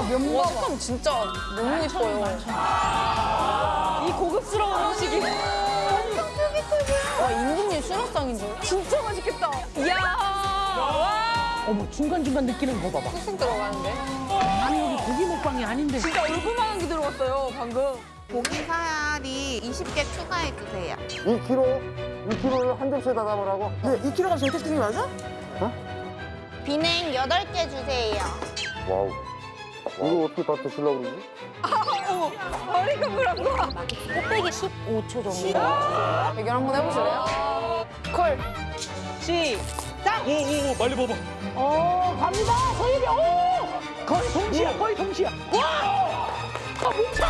와, 식감 진짜 너무 예뻐요. 이 고급스러운 음식이. 와, 임금님 수라상인데? 진짜 맛있겠다. 이야. 와. 어머 중간중간 느끼는 거 봐봐. 쑥쑥 들어가는데? 아니 여기 고기 먹방이 아닌데. 진짜 얼굴만한 게 들어갔어요, 방금. 고기 사야리 20개 추가해 주세요. 2kg? 2kg를 한 접시에 다 담으라고? 네, 2kg가 저희 테스팅이 맞아? 비냉 8개 주세요. 와우. 이거 어떻게 다 드시려고 그러지? 머리가 물한 거. 곱빼기 15초 정도. 대결 한번 해보실래요? 콜. 시작. 오 오 오 빨리 봐봐. 어 갑니다 서유리. 오 거의 동시야 거의 동시야. 와. 아못 봤어.